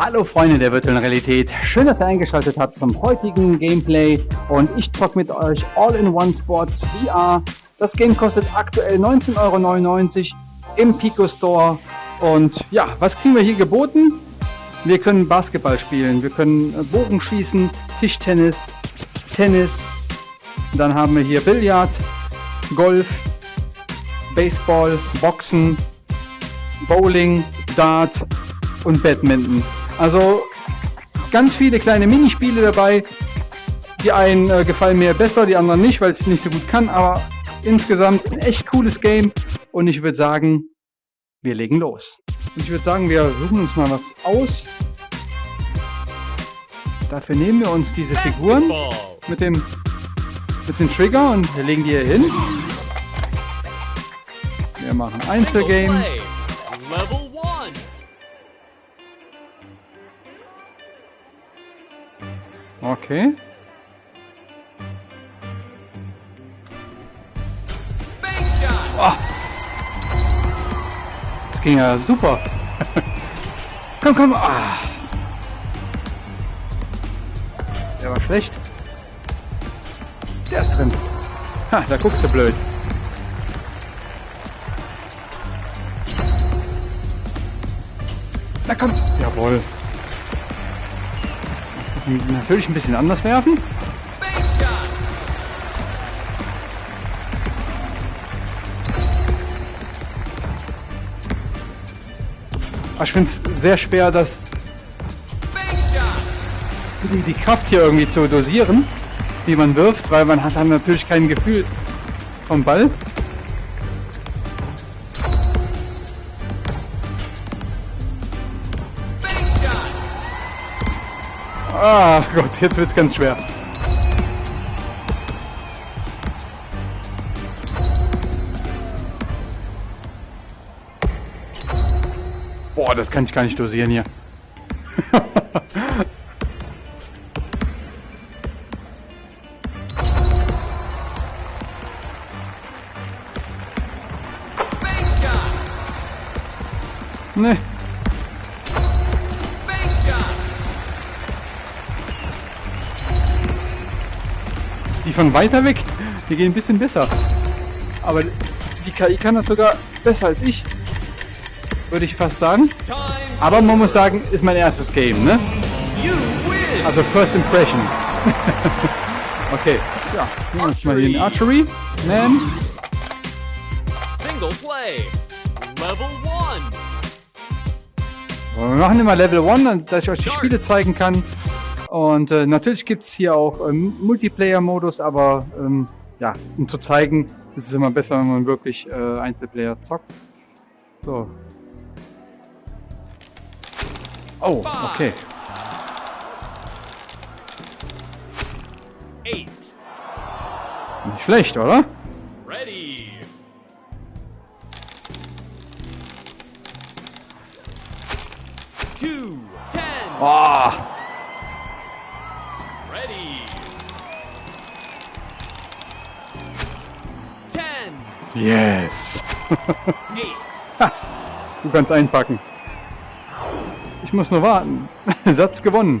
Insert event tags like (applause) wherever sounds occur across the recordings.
Hallo Freunde der virtuellen Realität, schön, dass ihr eingeschaltet habt zum heutigen Gameplay und ich zock mit euch All-in-One Sports VR. Das Game kostet aktuell 19,99 Euro im Pico Store und ja, was kriegen wir hier geboten? Wir können Basketball spielen, wir können äh, Bogen schießen, Tischtennis, Tennis, dann haben wir hier Billard, Golf, Baseball, Boxen, Bowling, Dart und Badminton. Also ganz viele kleine Minispiele dabei. Die einen äh, gefallen mir besser, die anderen nicht, weil ich es nicht so gut kann. Aber insgesamt ein echt cooles Game. Und ich würde sagen, wir legen los. Und ich würde sagen, wir suchen uns mal was aus. Dafür nehmen wir uns diese Figuren mit dem, mit dem Trigger und wir legen die hier hin. Wir machen Einzelgame. Okay. Oh. Das ging ja super. (laughs) komm, komm. Ah. Der war schlecht. Der ist drin. Ha, da guckst du blöd. Na komm. Jawohl natürlich ein bisschen anders werfen. ich finde es sehr schwer, das die, die Kraft hier irgendwie zu dosieren, wie man wirft, weil man hat dann natürlich kein Gefühl vom Ball. Ah Gott, jetzt wird's ganz schwer. Boah, das kann ich gar nicht dosieren hier. (laughs) nee. Von weiter weg, die gehen ein bisschen besser. Aber die KI kann das sogar besser als ich. Würde ich fast sagen. Aber man muss sagen, ist mein erstes Game, ne? Also First Impression. (laughs) okay, ja, nehmen wir uns mal den Archery. Man. Single Play. Level 1. Wir machen immer Level 1, dass ich euch die Spiele zeigen kann. Und äh, natürlich gibt es hier auch ähm, Multiplayer-Modus, aber ähm, ja, um zu zeigen, ist es immer besser, wenn man wirklich äh, Einzelplayer zockt. So. Oh, okay. Nicht schlecht, oder? Ready. Two, ten. Oh. Yes. (laughs) du kannst einpacken. Ich muss nur warten. (laughs) Satz gewonnen.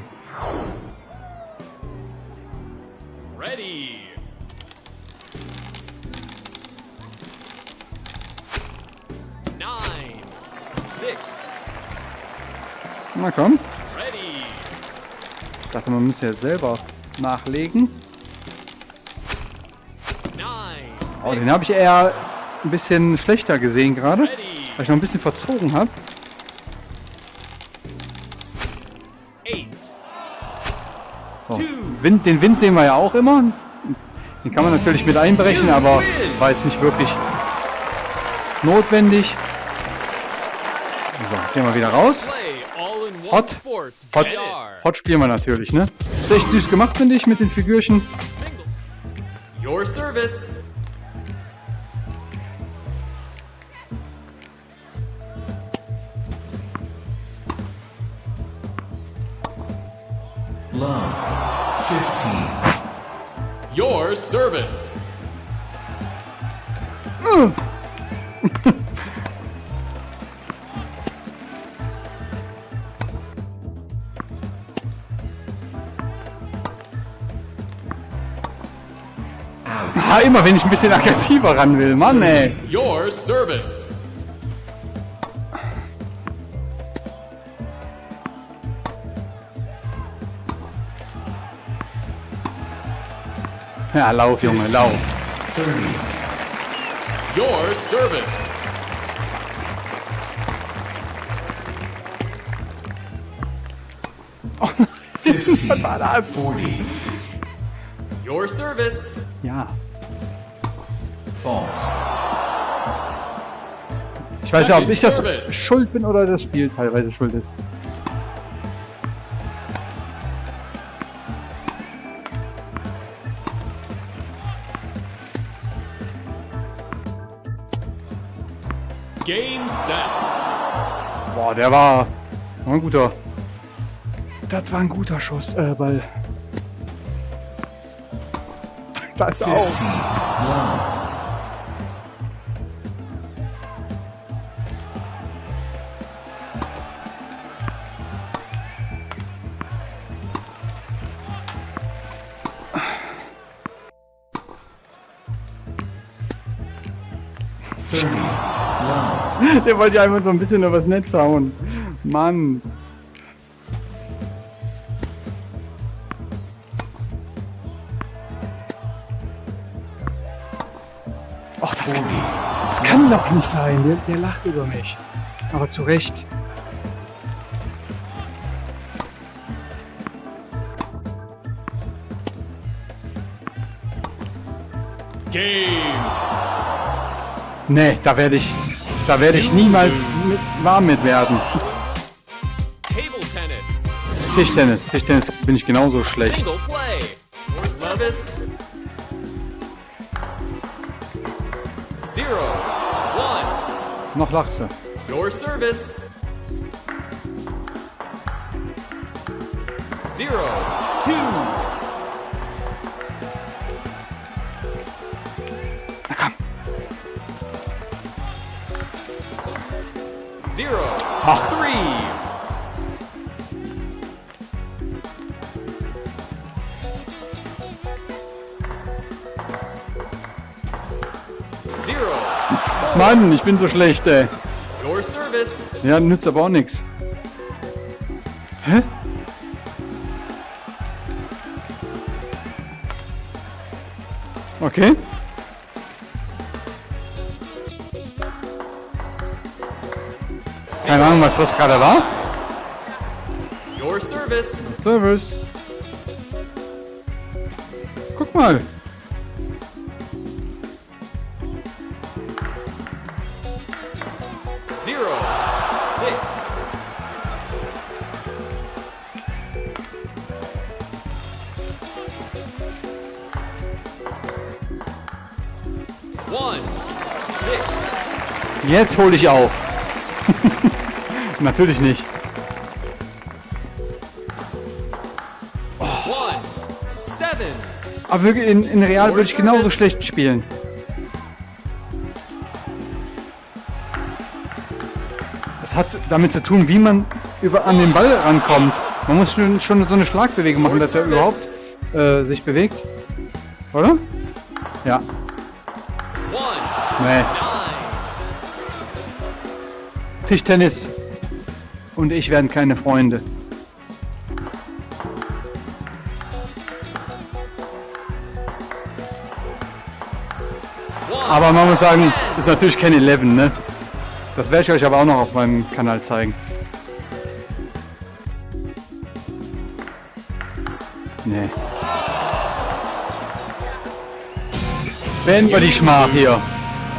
Ready. Nine, six. Na komm. Ready. Ich dachte, man müsste jetzt selber nachlegen. Oh, den habe ich eher ein bisschen schlechter gesehen gerade, weil ich noch ein bisschen verzogen habe. So, Wind, den Wind sehen wir ja auch immer. Den kann man natürlich mit einberechnen, aber war jetzt nicht wirklich notwendig. So, gehen wir wieder raus. Hot. Hot. Hot spielen wir natürlich, ne? Ist echt süß gemacht, finde ich, mit den Figürchen. Your service. Love. 15. Your service. ah, immer wenn ich ein bisschen aggressiver ran will, Mann, ey. Your service. Ja, lauf, Junge, lauf. 30. Your service. Fifteen. Forty. Your service. Ja. Ich weiß ja, ob ich das schuld bin oder das Spiel teilweise schuld ist. Game set. Boah, der war, war ein guter. Das war ein guter Schuss, äh, Ball. Da ist er auch. Fifteen. Der wollte ja einfach so ein bisschen übers Netz hauen. Mann. Och, das, Forty. das kann doch nicht sein. Der, der lacht über mich. Aber zu Recht. Game. Nee, da werde ich, da werde ich niemals mit, warm mit werden. Tischtennis, Tischtennis bin ich genauso schlecht. Single play. Your service. Zero. One. Noch Lachse. Your service. Zero. Two. Zero. Ach. Three. Mann, ich bin so schlecht, ey. Your service. Ja, nützt aber auch nichts. Hä? Okay. Ahnung, was das gerade war. Your service. Service. Guck mal. Zero. Six. One. Six. Jetzt hole ich auf. Natürlich nicht. Aber wirklich in, in Real würde ich genauso schlecht spielen. Das hat damit zu tun, wie man über an den Ball rankommt. Man muss schon, schon so eine Schlagbewegung machen, dass er überhaupt äh, sich bewegt. Oder? Ja. Nee. Tischtennis und ich werden keine Freunde. Aber man muss sagen, ist natürlich kein 11, ne? Das werde ich euch aber auch noch auf meinem Kanal zeigen. Nee. Beenden wir die Schmach hier.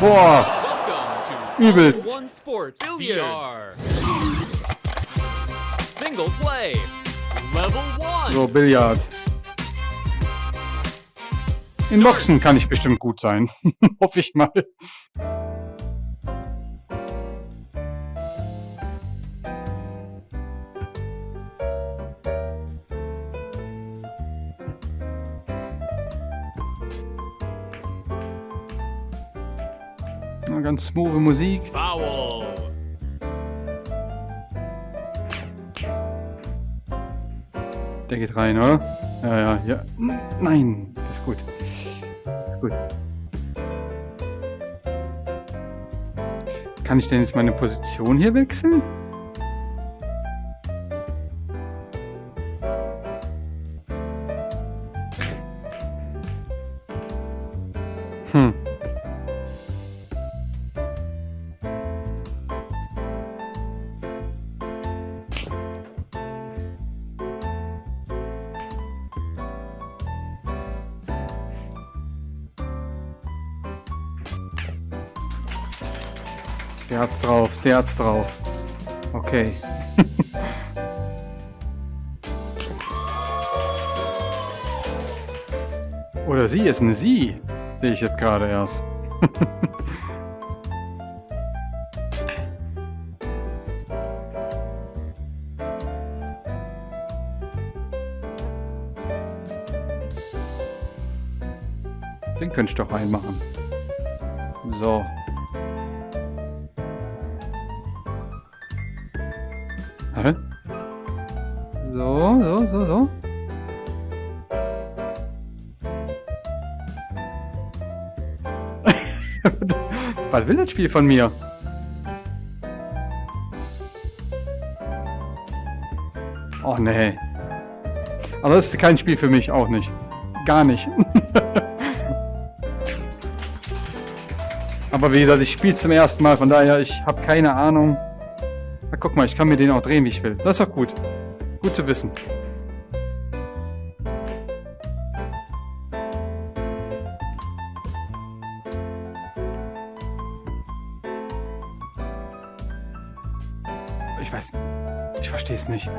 Boah, Welcome to Übelst. VR. Single play. Level one. so Billard. In Boxen kann ich bestimmt gut sein. (laughs) Hoffe ich mal. Ganz smooth Musik. Foul. Der geht rein, oder? Ja, ja, ja. Nein, das ist gut. Das ist gut. Kann ich denn jetzt meine Position hier wechseln? Der hat's drauf, der hat's drauf. Okay. (laughs) Oder sie ist eine sie. Sehe ich jetzt gerade erst. (laughs) Den könnte ich doch reinmachen. So. Was will das Spiel von mir? Oh nee. Aber das ist kein Spiel für mich, auch nicht. Gar nicht. (laughs) Aber wie gesagt, ich spiele zum ersten Mal, von daher, ich habe keine Ahnung. Na, guck mal, ich kann mir den auch drehen, wie ich will. Das ist doch gut. Gut zu wissen. Es nicht.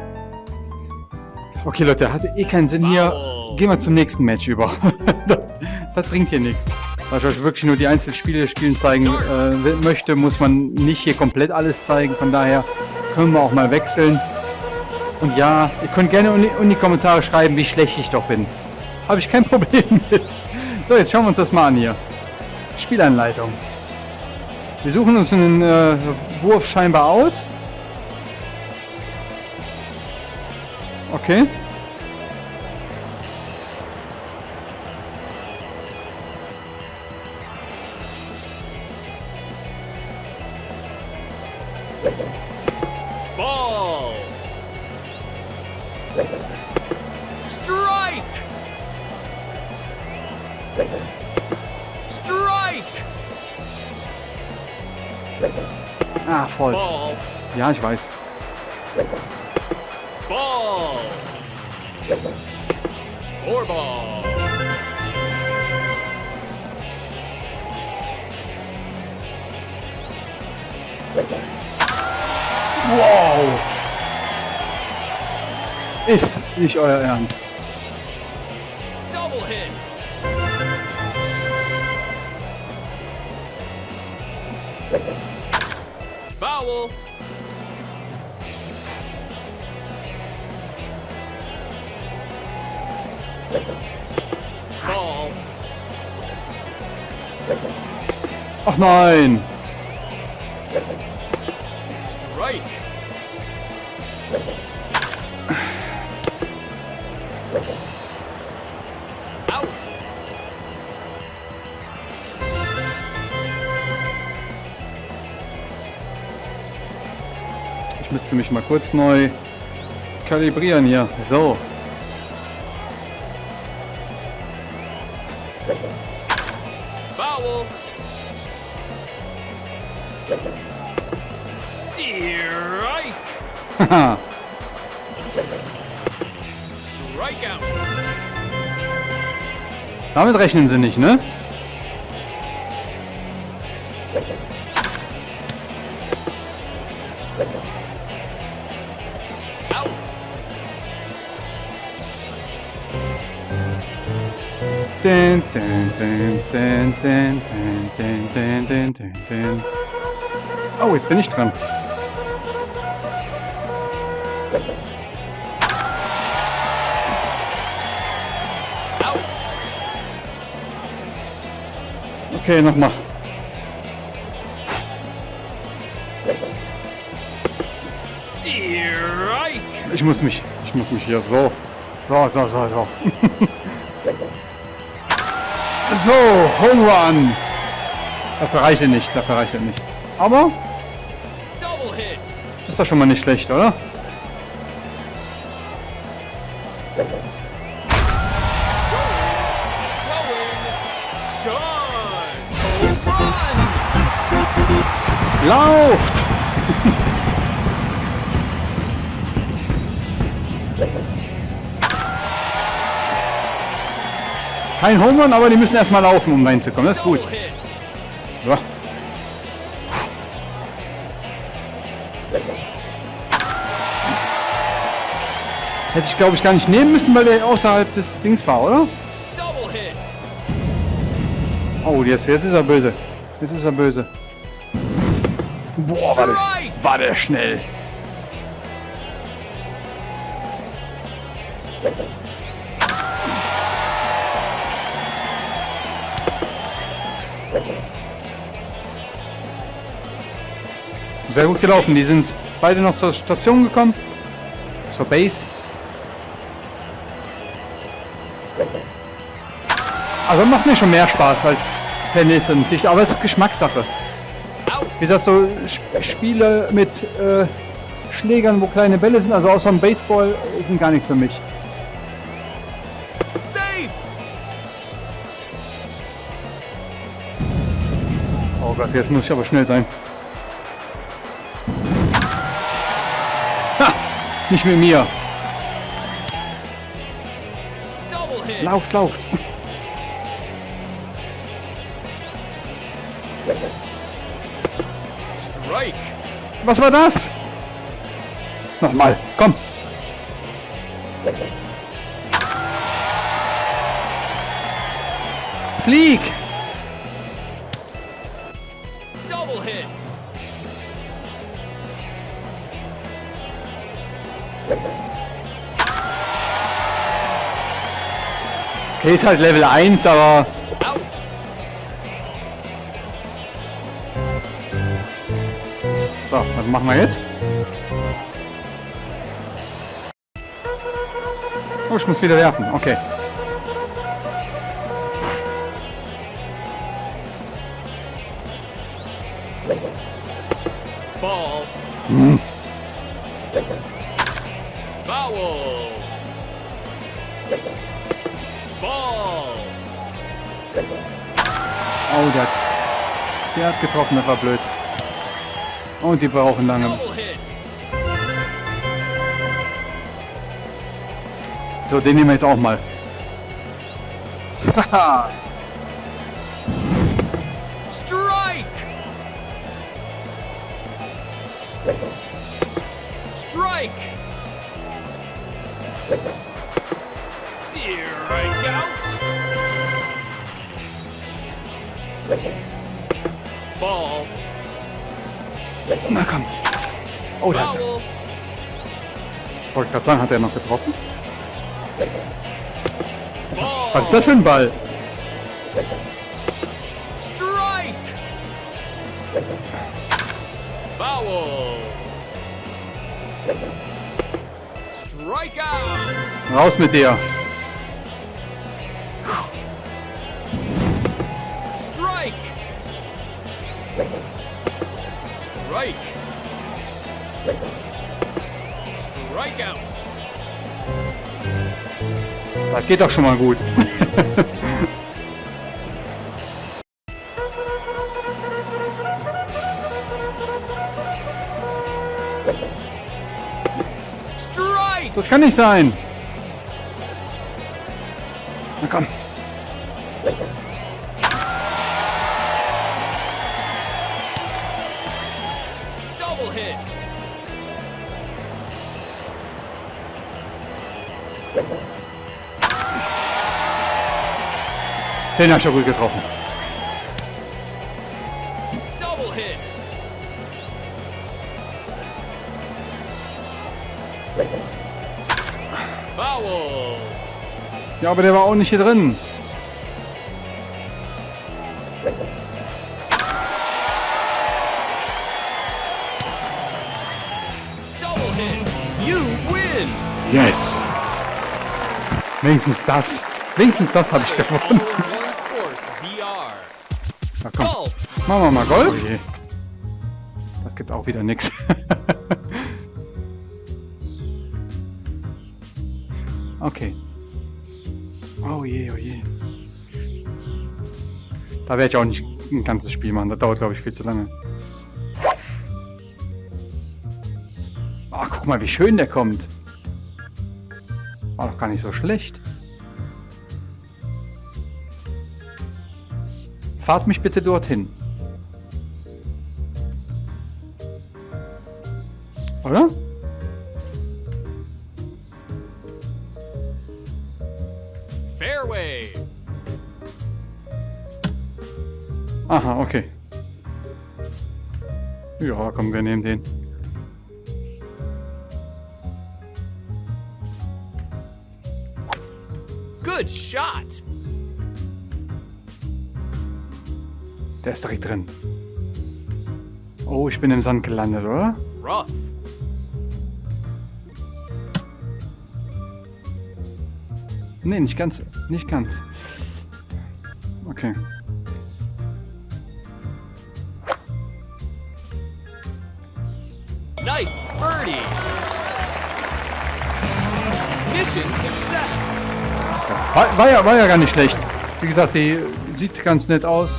Okay, Leute, hatte eh keinen Sinn hier. Gehen wir zum nächsten Match über. (laughs) das, das bringt hier nichts. Weil ich euch wirklich nur die Einzelspiele spielen zeigen äh, möchte, muss man nicht hier komplett alles zeigen. Von daher können wir auch mal wechseln. Und ja, ihr könnt gerne in die Kommentare schreiben, wie schlecht ich doch bin. Habe ich kein (laughs) Problem mit. So, jetzt schauen wir uns das mal an hier. Spielanleitung. Wir suchen uns einen äh, Wurf scheinbar aus. Okay. Ball. Strike. Strike. Ah, Fault. Ball. Ja, ich weiß. Ball. Four ball. Wow. Ist nicht euer Ernst. Nein. Strike. Ich müsste mich mal kurz neu kalibrieren hier. So. Foul. Strike. Strikeout. Damit rechnen sie nicht, ne? Dun, dun, dun, dun, dun, dun, dun, dun, dun, dun. Oh, jetzt bin ich dran. Okay, nochmal. Ich muss mich, ich muss mich hier so, so, so, so, so. (laughs) So, Home Run. Dafür reicht er nicht, dafür reicht er nicht. Aber. Ist doch schon mal nicht schlecht, oder? Lauft! Kein Home Run, aber die müssen erstmal laufen, um reinzukommen. Das ist gut. Hätte ich, glaube ich, gar nicht nehmen müssen, weil der außerhalb des Dings war, oder? Oh, jetzt, jetzt ist er böse. Jetzt ist er böse. Boah, war der, war der schnell. Sehr gut gelaufen. Die sind beide noch zur Station gekommen. Zur Base. Also macht mir schon mehr Spaß als Tennis und Tisch, aber es ist Geschmackssache. Wie gesagt, so Sp Spiele mit äh, Schlägern, wo kleine Bälle sind, also außer dem Baseball, sind gar nichts für mich. Oh Gott, jetzt muss ich aber schnell sein. Ha! Nicht mit mir. Lauft, lauft. Was war das? Nochmal, komm. Flieg! Double hit. Okay, ist halt Level 1, aber machen wir jetzt? Oh, ich muss wieder werfen. Okay. Ball. Foul. Ball. Oh, der der hat getroffen, das war blöd. Und die brauchen lange. So, den nehmen wir jetzt auch mal. (laughs) Haha. Oh, der hat, Foul. ich wollte gerade sagen, hat er noch getroffen? Was ist das für ein Ball? Strike. Foul. Strike out. Raus mit dir. Das geht doch schon mal gut. Strike. Das kann nicht sein. Den hab ich ja gut getroffen. Double hit. Foul. Ja, aber der war auch nicht hier drin. Double hit. You win. Yes. Wenigstens das. Wenigstens das habe ich gewonnen. Machen wir mal Golf. Oh je. Das gibt auch wieder nix. (laughs) okay. Oh je, oh je. Da werde ich auch nicht ein ganzes Spiel machen. Das dauert, glaube ich, viel zu lange. Ach, guck mal, wie schön der kommt. War doch gar nicht so schlecht. Fahrt mich bitte dorthin. Der ist direkt drin. Oh, ich bin im Sand gelandet, oder? Rough. Nee, nicht ganz. Nicht ganz. Okay. Nice birdie. Mission success. War, war, ja, war ja gar nicht schlecht. Wie gesagt, die sieht ganz nett aus.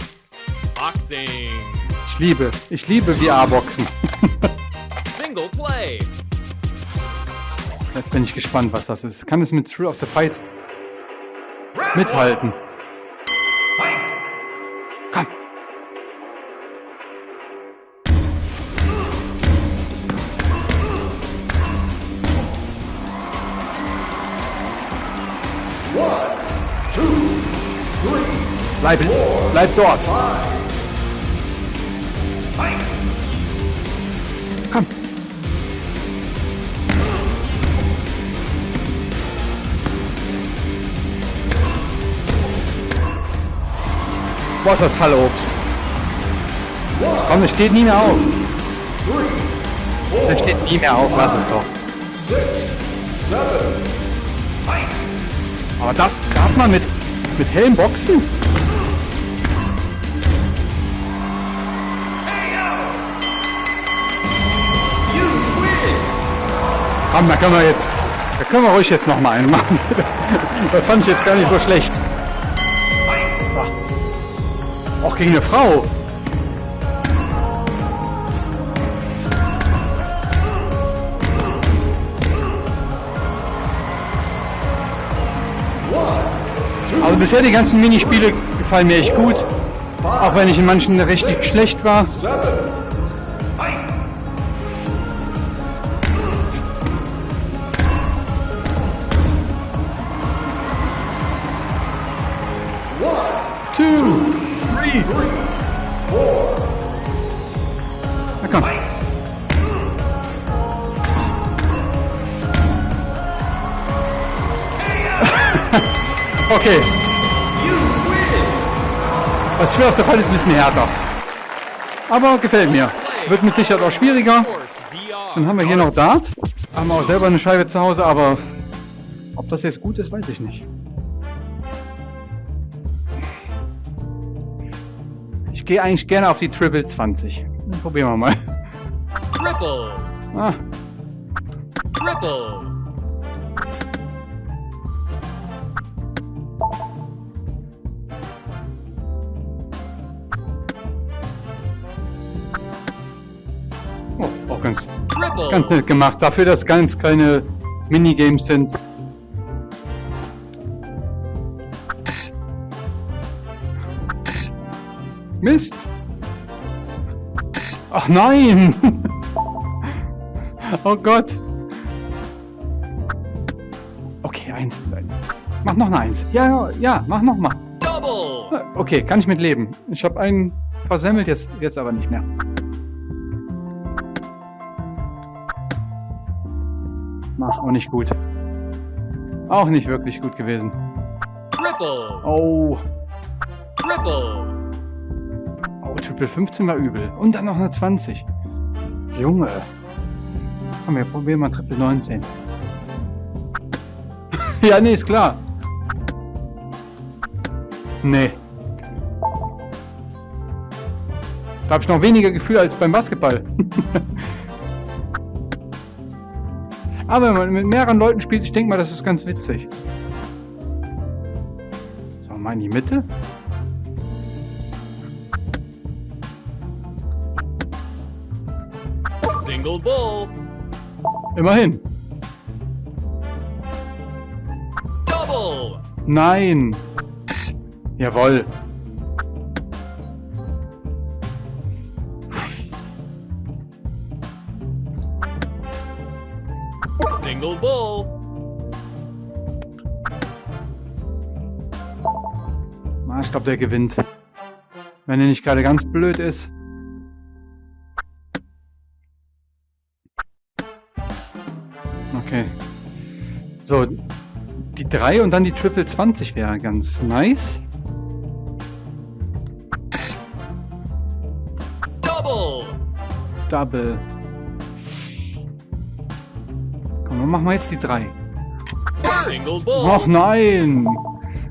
Boxing. Ich liebe, ich liebe VR-Boxen. Single play. Jetzt bin ich gespannt, was das ist. Kann es mit Thrill of the Fight mithalten? Komm. Bleib, bleib dort. Komm. Boah, ist das Fallobst. Komm, es steht nie mehr auf. Es steht nie mehr auf, lass es doch. Aber darf, darf man mit, mit Helm boxen? Komm, da können wir jetzt, da können wir ruhig jetzt noch mal einen machen. (laughs) Das fand ich jetzt gar nicht so schlecht. Auch gegen eine Frau. Also bisher die ganzen Minispiele gefallen mir echt gut. Auch wenn ich in manchen richtig schlecht war. (laughs) okay. Das Schwer auf der Fall ist ein bisschen härter. Aber gefällt mir. Wird mit Sicherheit auch schwieriger. Dann haben wir hier noch Dart. Haben wir auch selber eine Scheibe zu Hause, aber ob das jetzt gut ist, weiß ich nicht. Ich gehe eigentlich gerne auf die Triple 20. Probieren wir mal. Triple. Ah, Triple. Ganz nett gemacht. Dafür, dass ganz kleine Minigames sind. Mist! Ach nein! (laughs) oh Gott! Okay, eins. Mach noch eine Eins. Ja, ja, mach noch mal. Double. Okay, kann ich mit leben. Ich habe einen versemmelt, jetzt, jetzt aber nicht mehr. Ach, auch nicht gut. Auch nicht wirklich gut gewesen. Triple. Oh, Triple. oh, Triple 15 war übel. Und dann noch eine 20. Junge. Komm, wir probieren mal Triple 19. (laughs) ja, nee, ist klar. Nee. Da habe ich noch weniger Gefühl als beim Basketball. (laughs) Aber wenn man mit mehreren Leuten spielt, ich denke mal, das ist ganz witzig. So, mal in die Mitte. Single bull. Immerhin. Double. Nein. Jawohl. Glaube, der gewinnt. Wenn er nicht gerade ganz blöd ist. Okay. So, die 3 und dann die Triple 20 wäre ganz nice. Double. Double. Komm, dann machen wir jetzt die 3. Single bull. Ach nein!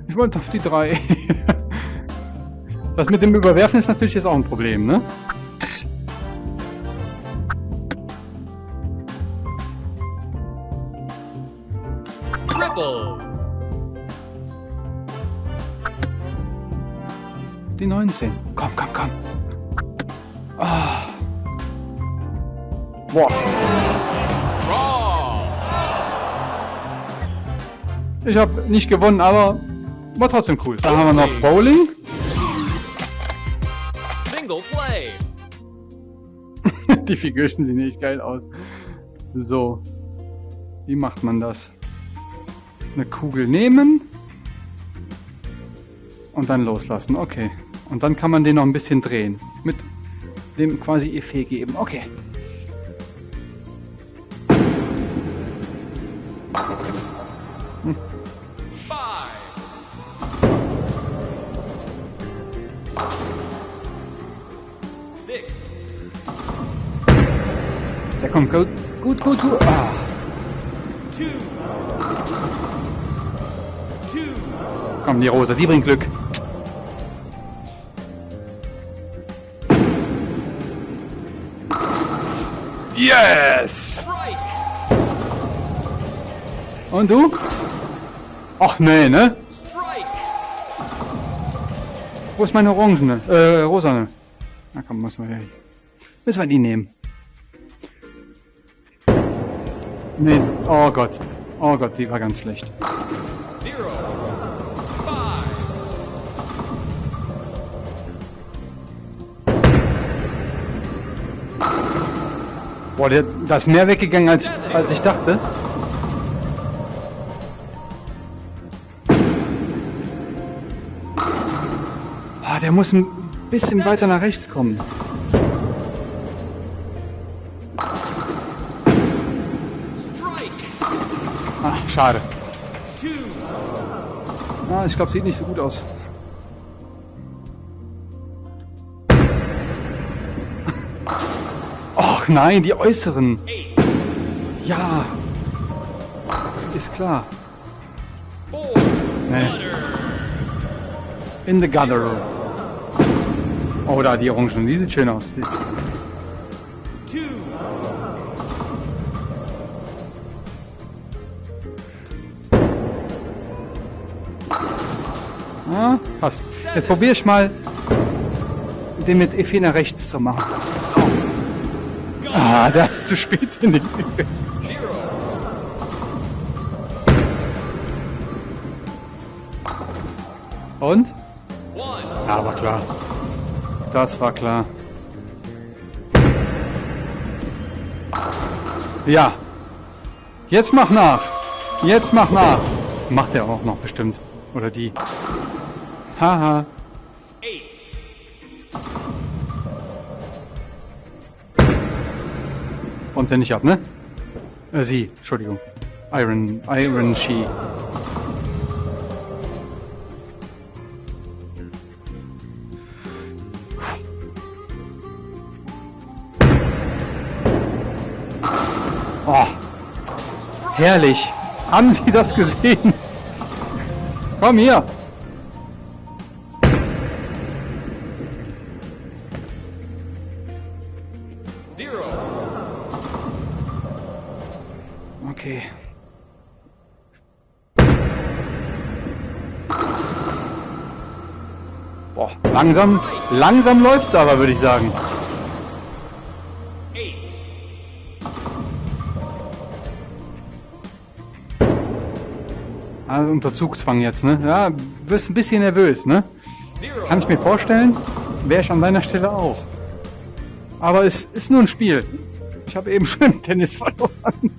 Ich wollte auf die 3. (laughs) Das mit dem Überwerfen ist natürlich jetzt auch ein Problem, ne? Triple. Die 19. Komm, komm, komm. Ah. Boah. Ich habe nicht gewonnen, aber war trotzdem cool. Dann haben wir noch Bowling. Die Figürchen sehen echt geil aus. So. Wie macht man das? Eine Kugel nehmen. Und dann loslassen. Okay. Und dann kann man den noch ein bisschen drehen. Mit dem quasi Effet geben. Okay. Five. Der kommt gut. Gut, gut, gut. Ah. Komm, die Rosa, die bringt Glück. Yes! Und du? Ach nee, ne? Wo ist meine orangene? Äh, rosane. Na komm, müssen wir, müssen wir die nehmen. Nee, oh Gott. Oh Gott, die war ganz schlecht. Zero. Boah, der, da ist mehr weggegangen, als, ich- als ich dachte. Ah, der muss ein bisschen weiter nach rechts kommen. Schade. Ah, ich glaube, sieht nicht so gut aus. Ach nein, die äußeren. Ja. Ist klar. Nee. In the gutter. Oh, da die Orangen. Die sieht schön aus. Die- passt. Jetzt probiere ich mal, den mit Effet nach rechts zu machen. So. Ah, da zu spät in den. Und? Ja, war klar. Das war klar. Ja. Jetzt mach nach. Jetzt mach nach. Macht er auch noch bestimmt. Oder die. Haha. Räumt er nicht ab, ne? Äh, sie, Entschuldigung. Iron, Iron She. Oh, herrlich. Haben Sie das gesehen? Komm hier. Langsam, langsam läuft's aber, würde ich sagen. Also unter Zugzwang jetzt, ne? Ja, wirst ein bisschen nervös, ne? Kann ich mir vorstellen, wäre ich an deiner Stelle auch. Aber es ist nur ein Spiel. Ich habe eben (laughs) schon im Tennis verloren.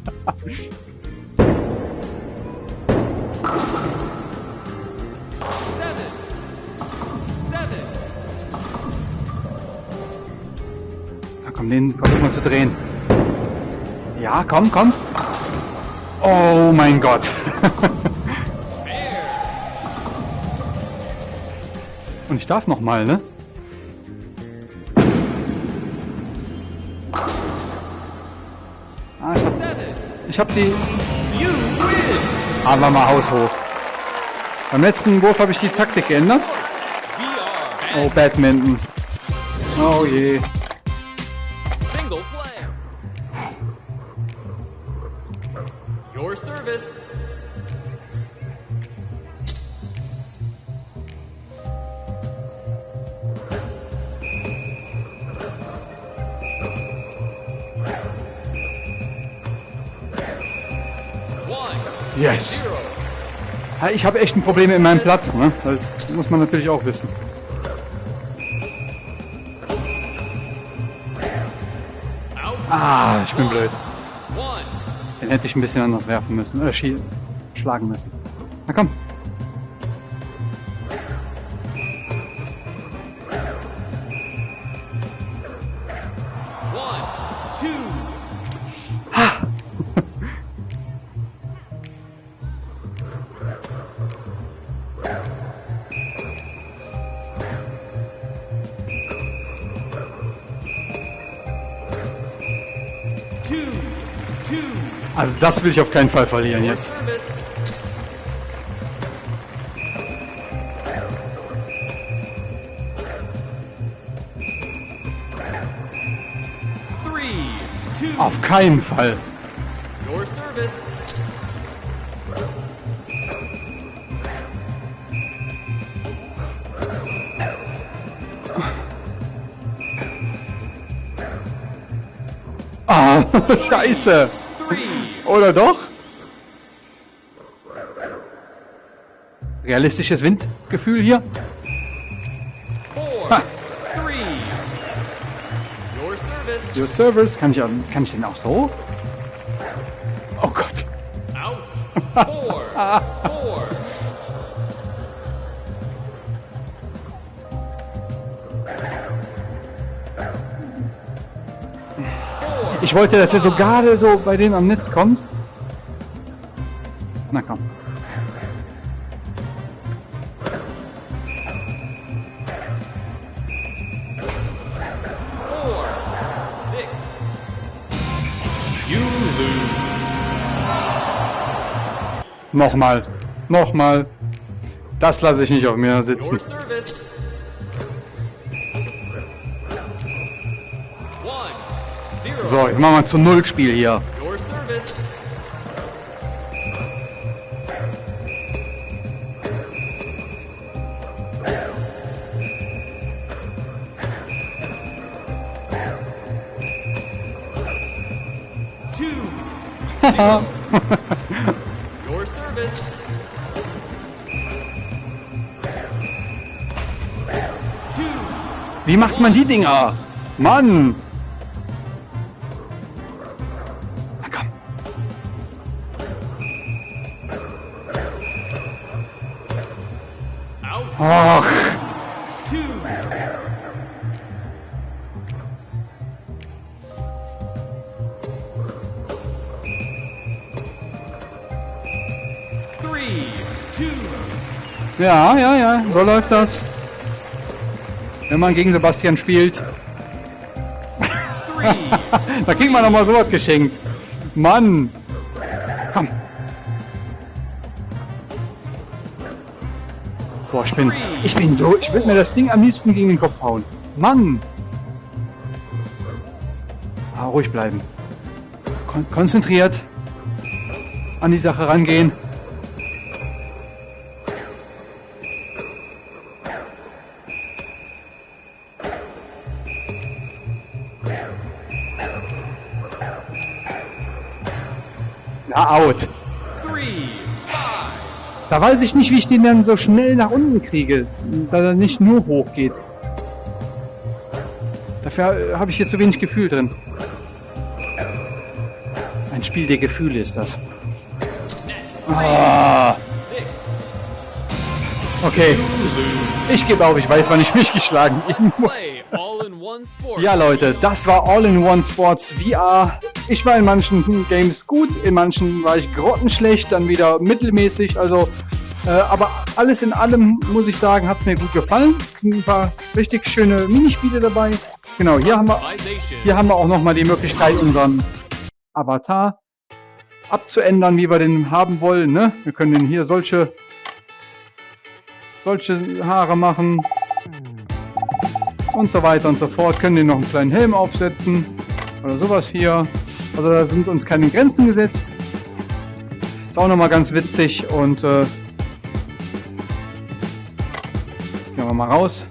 Komm, den versuchen wir zu drehen. Ja, komm, komm. Oh mein Gott. (laughs) Und ich darf noch mal, ne? Ah, ich hab, ich hab die... Aber mal Haus hoch. Beim letzten Wurf habe ich die Taktik geändert. Oh, Badminton. Oh je. Ich habe echt ein Problem mit meinem Platz, ne? Das muss man natürlich auch wissen. Ah, ich bin blöd. Den hätte ich ein bisschen anders werfen müssen. Oder schie- schlagen müssen. Na komm. Das will ich auf keinen Fall verlieren jetzt. Auf keinen Fall. Your service. Ah, (laughs) scheiße. Three. Oder doch? Realistisches Windgefühl hier. Four. Ha. Three. Your service. Your Service. Kann ich, kann ich den auch so? Oh Gott. Out. (laughs) Four. Four. Ich wollte, dass er so gerade so bei dem am Netz kommt. Na komm. Nochmal. Nochmal. Das lasse ich nicht auf mir sitzen. So, jetzt machen wir zu Null Spiel hier. Your service. (laughs) Wie macht man die Dinger? Mann! Ja, ja, ja, so läuft das. Wenn man gegen Sebastian spielt, (laughs) da kriegt man noch mal sowas geschenkt. Mann! Komm! Boah, ich bin, ich bin so, ich würde mir das Ding am liebsten gegen den Kopf hauen. Mann! Ah, ruhig bleiben. Kon konzentriert. an die Sache rangehen. Na, out. Da weiß ich nicht, wie ich den dann so schnell nach unten kriege, da er nicht nur hoch geht. Dafür äh, habe ich hier zu wenig Gefühl drin. Ein Spiel der Gefühle ist das. Ah, okay. Ich gebe auf, ich weiß, wann ich mich geschlagen geben muss. all in one. Ja, Leute, das war All-in-One Sports VR. Ich war in manchen Games gut, in manchen war ich grottenschlecht, dann wieder mittelmäßig. Also, äh, aber alles in allem muss ich sagen, hat es mir gut gefallen. Es sind ein paar richtig schöne Minispiele dabei. Genau, hier haben wir, hier haben wir auch nochmal die Möglichkeit, unseren Avatar abzuändern, wie wir den haben wollen. Ne? Wir können den hier solche, solche Haare machen und so weiter und so fort. Können den noch einen kleinen Helm aufsetzen oder sowas hier. Also da sind uns keine Grenzen gesetzt. Ist auch nochmal ganz witzig und äh, gehen wir mal raus.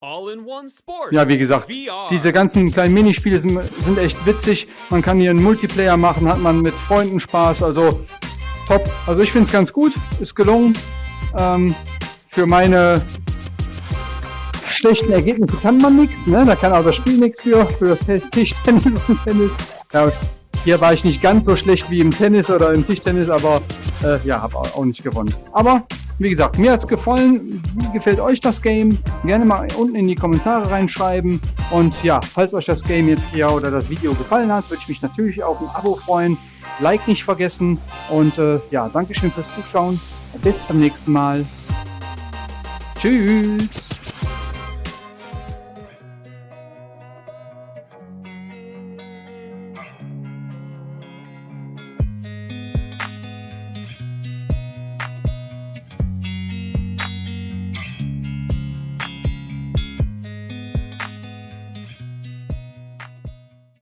All in one sport. Ja, wie gesagt, diese ganzen kleinen Minispiele sind, sind echt witzig. Man kann hier einen Multiplayer machen, hat man mit Freunden Spaß, also top. Also ich finde es ganz gut, ist gelungen. Ähm, für meine schlechten Ergebnisse kann man nichts, ne? Da kann auch das Spiel nichts für, für Tischtennis (laughs) und Tennis. Ja, hier war ich nicht ganz so schlecht wie im Tennis oder im Tischtennis, aber äh, ja, habe auch nicht gewonnen. Aber wie gesagt, mir hat es gefallen. Wie gefällt euch das Game? Gerne mal unten in die Kommentare reinschreiben. Und ja, falls euch das Game jetzt hier oder das Video gefallen hat, würde ich mich natürlich auf ein Abo freuen. Like nicht vergessen. Und äh, ja, Dankeschön fürs Zuschauen. Bis zum nächsten Mal. Tschüss.